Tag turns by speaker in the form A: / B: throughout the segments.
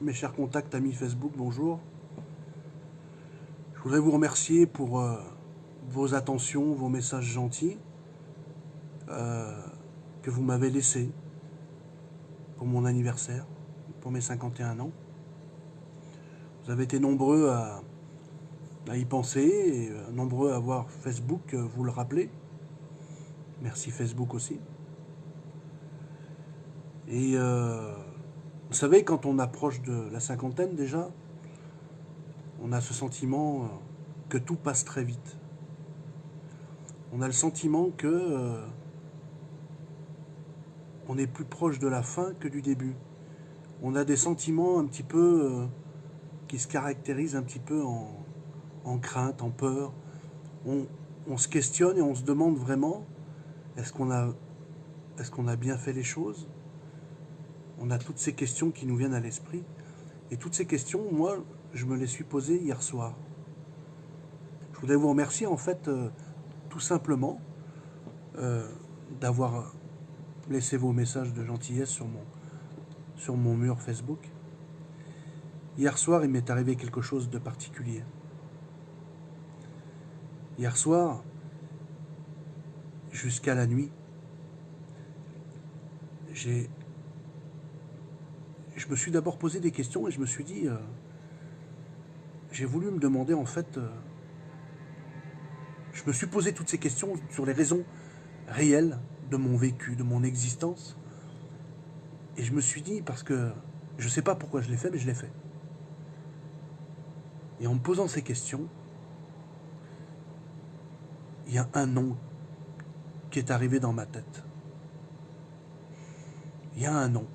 A: mes chers contacts, amis Facebook, bonjour. Je voudrais vous remercier pour euh, vos attentions, vos messages gentils euh, que vous m'avez laissés pour mon anniversaire, pour mes 51 ans. Vous avez été nombreux à, y penser, et euh, nombreux à voir Facebook vous le rappeler. Merci Facebook aussi. Et vous savez, quand on approche de la cinquantaine déjà, on a ce sentiment euh, que tout passe très vite. On a le sentiment que euh, on est plus proche de la fin que du début. On a des sentiments un petit peu euh, qui se caractérisent un petit peu en, crainte, en peur. On, se questionne et on se demande vraiment est-ce qu'on a bien fait les choses? On a toutes ces questions qui nous viennent à l'esprit. Et toutes ces questions, moi, je me les suis posées hier soir. Je voudrais vous remercier, en fait, euh, tout simplement, euh, d'avoir laissé vos messages de gentillesse sur mon, sur mon mur Facebook. Hier soir, il m'est arrivé quelque chose de particulier. Hier soir, jusqu'à la nuit, j'ai je me suis d'abord posé des questions et je me suis dit, euh, j'ai voulu me demander en fait, euh, je me suis posé toutes ces questions sur les raisons réelles de mon vécu, de mon existence. Et je me suis dit, parce que je ne sais pas pourquoi je l'ai fait, mais je l'ai fait. Et en me posant ces questions, il y a un nom qui est arrivé dans ma tête. Il y a un nom.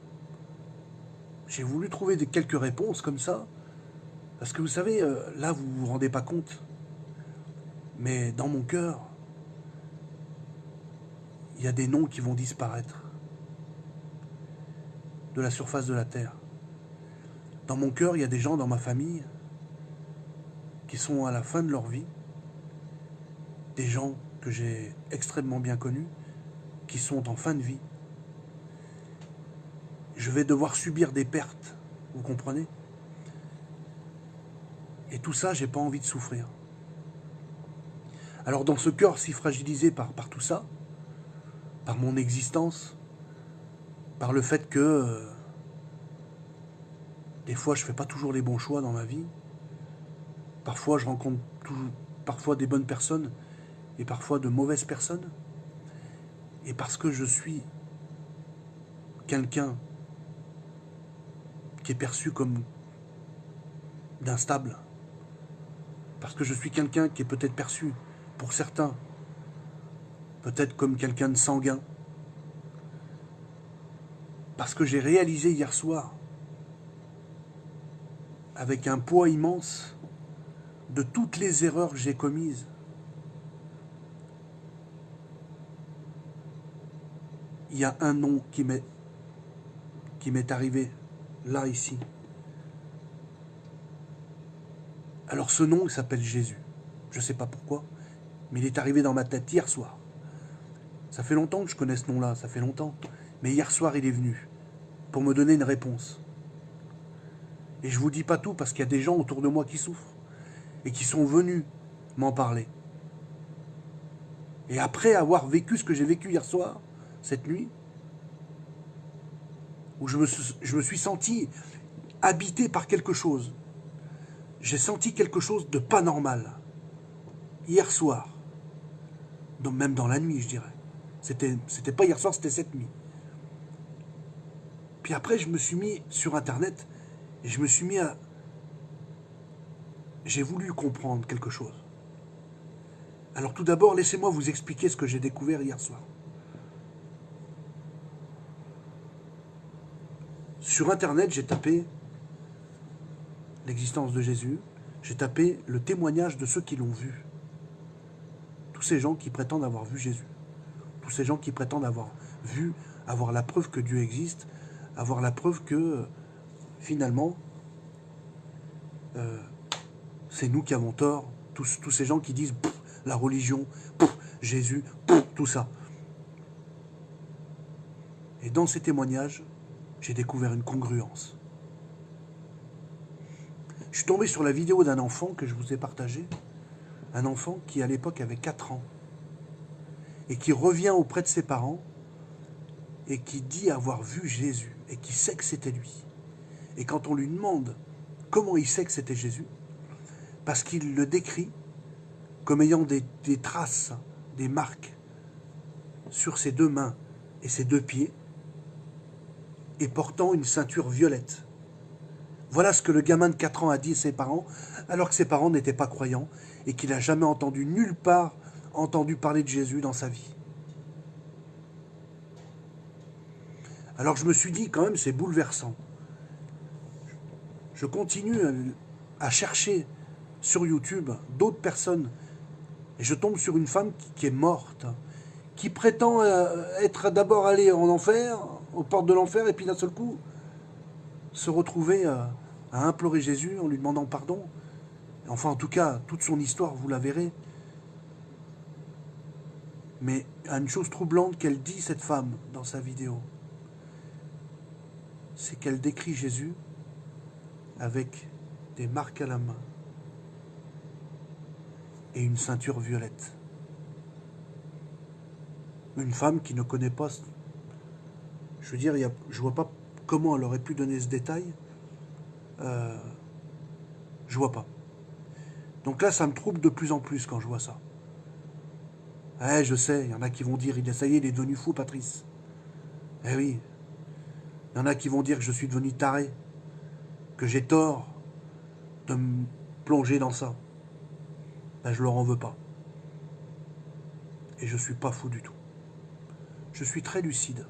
A: J'ai voulu trouver quelques réponses comme ça. Parce que vous savez, euh, là, vous vous rendez pas compte. Mais dans mon cœur, il y a des noms qui vont disparaître de la surface de la terre. Dans mon cœur, il y a des gens dans ma famille qui sont à la fin de leur vie, des gens que j'ai extrêmement bien connus, qui sont en fin de vie je vais devoir subir des pertes, vous comprenez? Et tout ça, j'ai pas envie de souffrir. Alors dans ce cœur si fragilisé par, par tout ça, par mon existence, par le fait que euh, des fois je fais pas toujours les bons choix dans ma vie, parfois je rencontre parfois des bonnes personnes et parfois de mauvaises personnes, et parce que je suis quelqu'un qui est perçu comme d'instable. Parce que je suis quelqu'un qui est peut-être perçu, pour certains, peut-être comme quelqu'un de sanguin. Parce que j'ai réalisé hier soir, avec un poids immense, de toutes les erreurs que j'ai commises. Il y a un nom qui m'est arrivé là, ici. Alors ce nom, il s'appelle Jésus. Je ne sais pas pourquoi, mais il est arrivé dans ma tête hier soir. Ça fait longtemps que je connais ce nom-là, ça fait longtemps. Mais hier soir, il est venu pour me donner une réponse. Et je ne vous dis pas tout parce qu'il y a des gens autour de moi qui souffrent et qui sont venus m'en parler. Et après avoir vécu ce que j'ai vécu hier soir, cette nuit, où je me, suis senti habité par quelque chose. J'ai senti quelque chose de pas normal. Hier soir. Même dans la nuit, je dirais. C'était pas hier soir, c'était cette nuit. Puis après, je me suis mis sur Internet et je me suis mis à... J'ai voulu comprendre quelque chose. Alors tout d'abord, laissez-moi vous expliquer ce que j'ai découvert hier soir. Sur Internet, j'ai tapé l'existence de Jésus, j'ai tapé le témoignage de ceux qui l'ont vu. Tous ces gens qui prétendent avoir vu Jésus. Tous ces gens qui prétendent avoir vu, avoir la preuve que Dieu existe, avoir la preuve que finalement, euh, c'est nous qui avons tort. Tous, tous ces gens qui disent la religion, Jésus, tout ça. Et dans ces témoignages, j'ai découvert une congruence. Je suis tombé sur la vidéo d'un enfant que je vous ai partagé. Un enfant qui, à l'époque, avait 4 ans. Et qui revient auprès de ses parents et qui dit avoir vu Jésus et qui sait que c'était lui. Et quand on lui demande comment il sait que c'était Jésus, parce qu'il le décrit comme ayant des, des, traces, des marques sur ses deux mains et ses deux pieds, et portant une ceinture violette. Voilà ce que le gamin de 4 ans a dit à ses parents, alors que ses parents n'étaient pas croyants et qu'il n'a jamais entendu nulle part entendu parler de Jésus dans sa vie. Alors je me suis dit, quand même, c'est bouleversant. Je continue à chercher sur YouTube d'autres personnes et je tombe sur une femme qui est morte, qui prétend euh, être d'abord allée en enfer, aux portes de l'enfer, et puis d'un seul coup se retrouver à implorer Jésus en lui demandant pardon. Enfin, en tout cas, toute son histoire, vous la verrez. Mais une chose troublante qu'elle dit, cette femme, dans sa vidéo, c'est qu'elle décrit Jésus avec des marques à la main et une ceinture violette. Une femme qui ne connaît pas... Je veux dire, je vois pas comment elle aurait pu donner ce détail. Euh, je vois pas. Donc là, ça me trouble de plus en plus quand je vois ça. Eh, je sais, il y en a qui vont dire, ça y est, il est devenu fou, Patrice. Eh oui. Il y en a qui vont dire que je suis devenu taré, que j'ai tort de me plonger dans ça. Ben, je leur en veux pas. Et je suis pas fou du tout. Je suis très lucide.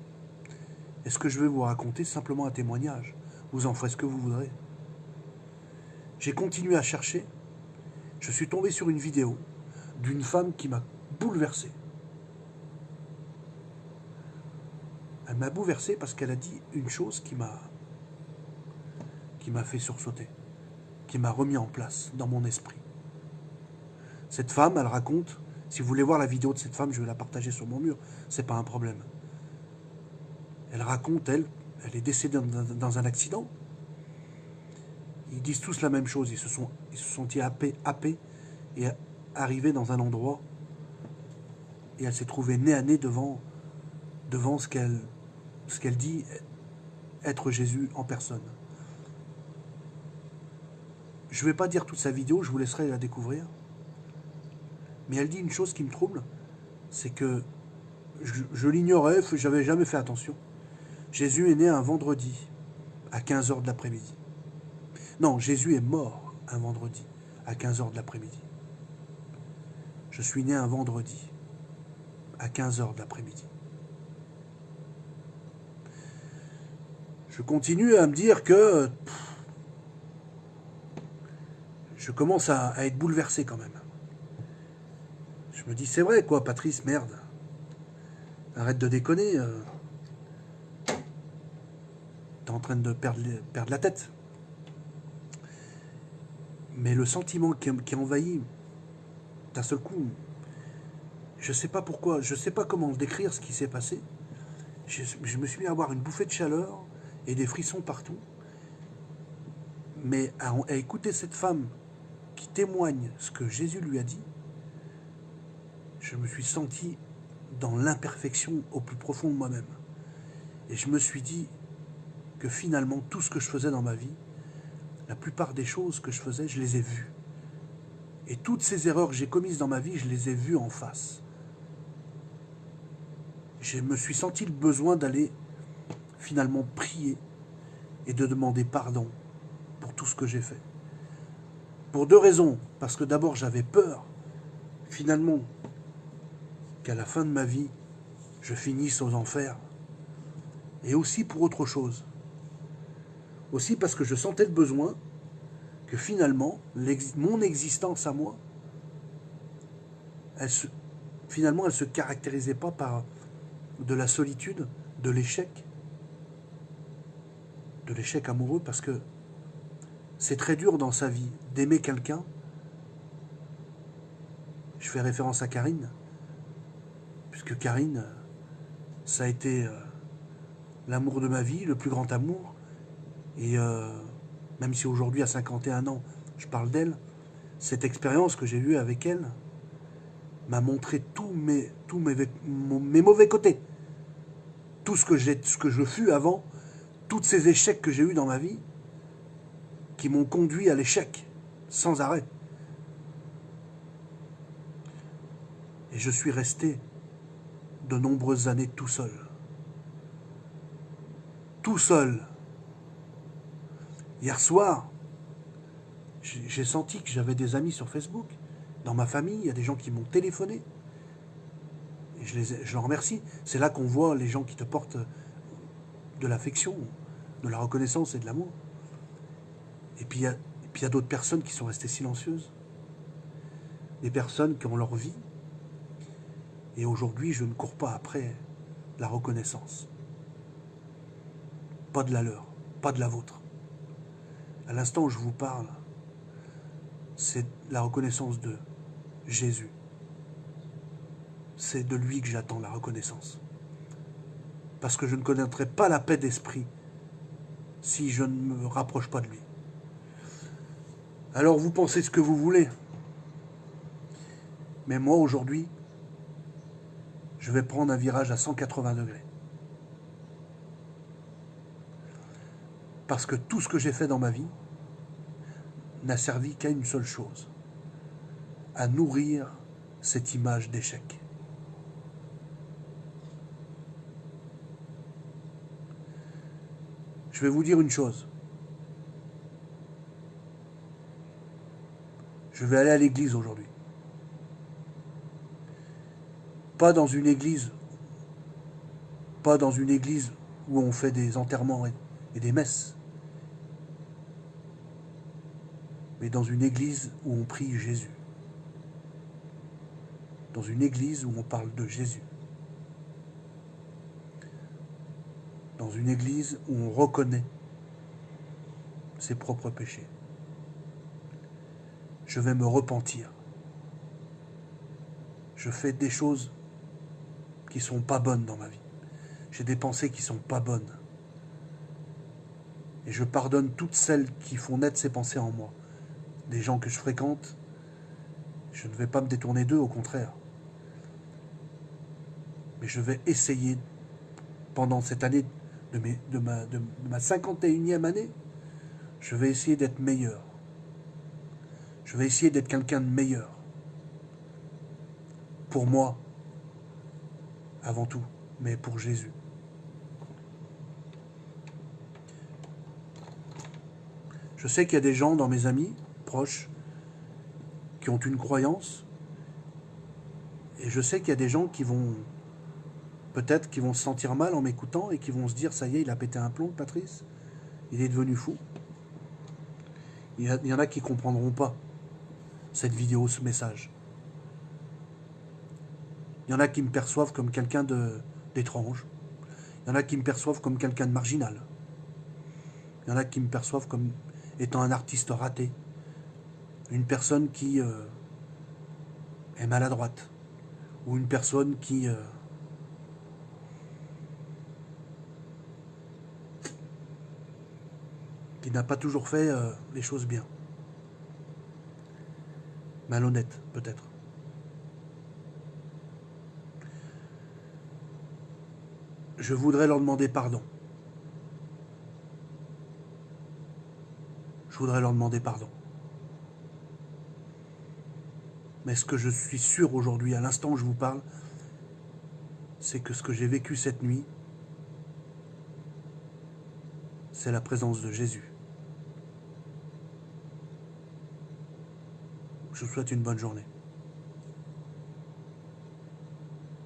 A: Et ce que je vais vous raconter, simplement un témoignage? Vous en ferez ce que vous voudrez. J'ai continué à chercher. Je suis tombé sur une vidéo d'une femme qui m'a bouleversé. Elle m'a bouleversé parce qu'elle a dit une chose qui m'a qui m'a fait sursauter, qui m'a remis en place dans mon esprit. Cette femme, elle raconte, si vous voulez voir la vidéo de cette femme, je vais la partager sur mon mur, c'est pas un problème. Elle raconte, elle, elle est décédée dans un accident. Ils disent tous la même chose, ils se sont, ils se sont happés, happés et arrivés dans un endroit et elle s'est trouvée nez à nez devant, ce qu'elle ce qu'elle dit être Jésus en personne. Je ne vais pas dire toute sa vidéo, je vous laisserai la découvrir. Mais elle dit une chose qui me trouble, c'est que je, l'ignorais, je n'avais jamais fait attention. Jésus est né un vendredi à 15h de l'après-midi. Non, Jésus est mort un vendredi à 15h de l'après-midi. Je suis né un vendredi à 15h de l'après-midi. Je continue à me dire que je commence à être bouleversé quand même. Je me dis, c'est vrai, quoi, Patrice, merde. Arrête de déconner. Euh. T'es en train de perdre, la tête. Mais le sentiment qui, qui envahit d'un seul coup, je ne sais pas pourquoi, je ne sais pas comment décrire ce qui s'est passé. Je, je, me suis mis à avoir une bouffée de chaleur et des frissons partout. Mais à écouter cette femme qui témoigne ce que Jésus lui a dit, je me suis senti dans l'imperfection au plus profond de moi-même. Et je me suis dit que finalement, tout ce que je faisais dans ma vie, la plupart des choses que je faisais, je les ai vues. Et toutes ces erreurs que j'ai commises dans ma vie, je les ai vues en face. Je me suis senti le besoin d'aller finalement prier et de demander pardon pour tout ce que j'ai fait. Pour deux raisons. Parce que d'abord, j'avais peur, finalement, qu'à la fin de ma vie, je finisse aux enfers. Et aussi pour autre chose. Aussi parce que je sentais le besoin que finalement, mon existence à moi, finalement, elle ne se caractérisait pas par de la solitude, de l'échec, de l'échec amoureux, parce que c'est très dur dans sa vie d'aimer quelqu'un. Je fais référence à Karine, puisque Karine, ça a été euh, l'amour de ma vie, le plus grand amour. Et euh, même si aujourd'hui à 51 ans, je parle d'elle, cette expérience que j'ai eue avec elle m'a montré tous mes, mauvais côtés. Tout ce que, ce que je fus avant, tous ces échecs que j'ai eus dans ma vie, qui m'ont conduit à l'échec, sans arrêt. Et je suis resté de nombreuses années tout seul. Tout seul. Hier soir, j'ai senti que j'avais des amis sur Facebook. Dans ma famille, il y a des gens qui m'ont téléphoné. Je, les, je leur remercie. C'est là qu'on voit les gens qui te portent de l'affection, de la reconnaissance et de l'amour. Et puis il y a, d'autres personnes qui sont restées silencieuses. Des personnes qui ont leur vie. Et aujourd'hui, je ne cours pas après la reconnaissance. Pas de la leur, pas de la vôtre. À l'instant où je vous parle, c'est la reconnaissance de Jésus. C'est de lui que j'attends la reconnaissance. Parce que je ne connaîtrai pas la paix d'esprit si je ne me rapproche pas de lui. Alors vous pensez ce que vous voulez. Mais moi aujourd'hui, je vais prendre un virage à 180 degrés. Parce que tout ce que j'ai fait dans ma vie n'a servi qu'à une seule chose, à nourrir cette image d'échec. Je vais vous dire une chose. Je vais aller à l'église aujourd'hui. Pas dans une église, pas dans une église où on fait des enterrements et des messes, mais dans une église où on prie Jésus. Dans une église où on parle de Jésus. Dans une église où on reconnaît ses propres péchés je vais me repentir. Je fais des choses qui sont pas bonnes dans ma vie. J'ai des pensées qui sont pas bonnes. Et je pardonne toutes celles qui font naître ces pensées en moi. Des gens que je fréquente, je ne vais pas me détourner d'eux, au contraire. Mais je vais essayer, pendant cette année de, ma, ma 51e année, je vais essayer d'être meilleur. Je vais essayer d'être quelqu'un de meilleur. Pour moi, avant tout, mais pour Jésus. Je sais qu'il y a des gens dans mes amis qui ont une croyance. Et je sais qu'il y a des gens qui vont peut-être qui vont se sentir mal en m'écoutant et qui vont se dire ça y est, il a pété un plomb, Patrice. Il est devenu fou. Il y, en a qui comprendront pas cette vidéo, ce message. Il y en a qui me perçoivent comme quelqu'un d'étrange. Il y en a qui me perçoivent comme quelqu'un de marginal. Il y en a qui me perçoivent comme étant un artiste raté. Une personne qui euh, est maladroite. Ou une personne qui... Euh, qui n'a pas toujours fait euh, les choses bien malhonnête peut-être. Je voudrais leur demander pardon. Je voudrais leur demander pardon. Mais ce que je suis sûr aujourd'hui, à l'instant où je vous parle, c'est que ce que j'ai vécu cette nuit, c'est la présence de Jésus. Je vous souhaite une bonne journée.